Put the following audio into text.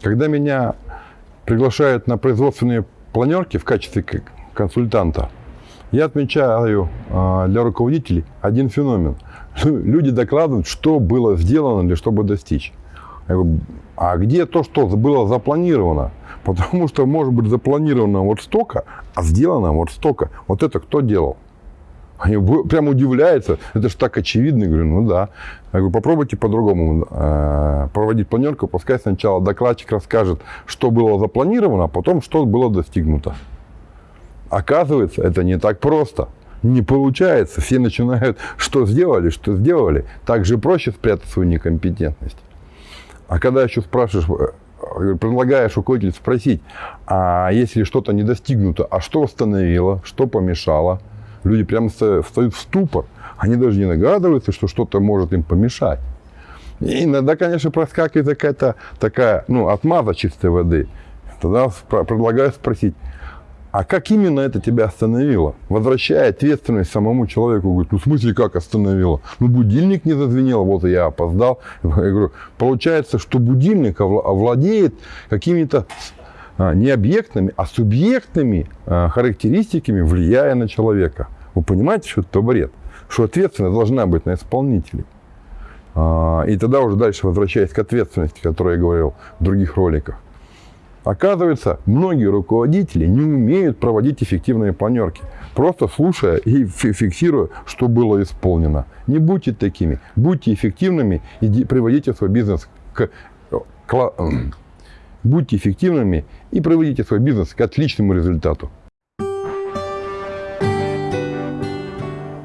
Когда меня приглашают на производственные планерки в качестве консультанта, я отмечаю а, для руководителей один феномен. Люди докладывают, что было сделано для чтобы достичь. Я говорю, а где то, что было запланировано? Потому что может быть запланировано вот столько, а сделано вот столько. Вот это кто делал? Они прям удивляются. Это же так очевидно. Я говорю, ну да. Я говорю, попробуйте по-другому э, проводить планерку. Пускай сначала докладчик расскажет, что было запланировано, а потом, что было достигнуто. Оказывается, это не так просто. Не получается. Все начинают, что сделали, что сделали. Так же проще спрятать свою некомпетентность. А когда еще спрашиваешь, э, предлагаешь руководителю спросить, а если что-то не достигнуто, а что остановило, что помешало, люди прямо ста- встают в ступор. Они даже не догадываются, что что-то может им помешать. И иногда, конечно, проскакивает какая-то такая, ну, отмаза чистой воды. Тогда предлагаю спросить, а как именно это тебя остановило? Возвращая ответственность самому человеку, говорит, ну в смысле как остановило? Ну будильник не зазвенел, вот я опоздал. Я говорю, получается, что будильник овла- овладеет какими-то а, не объектными, а субъектными а, характеристиками, влияя на человека. Вы понимаете, что это бред? Что ответственность должна быть на исполнителе. А, И тогда уже дальше возвращаясь к ответственности, о которой я говорил в других роликах. Оказывается, многие руководители не умеют проводить эффективные планерки, просто слушая и фи- фиксируя, что было исполнено. Не будьте такими, будьте эффективными и приводите свой бизнес к, кла- будьте эффективными и приводите свой бизнес к отличному результату.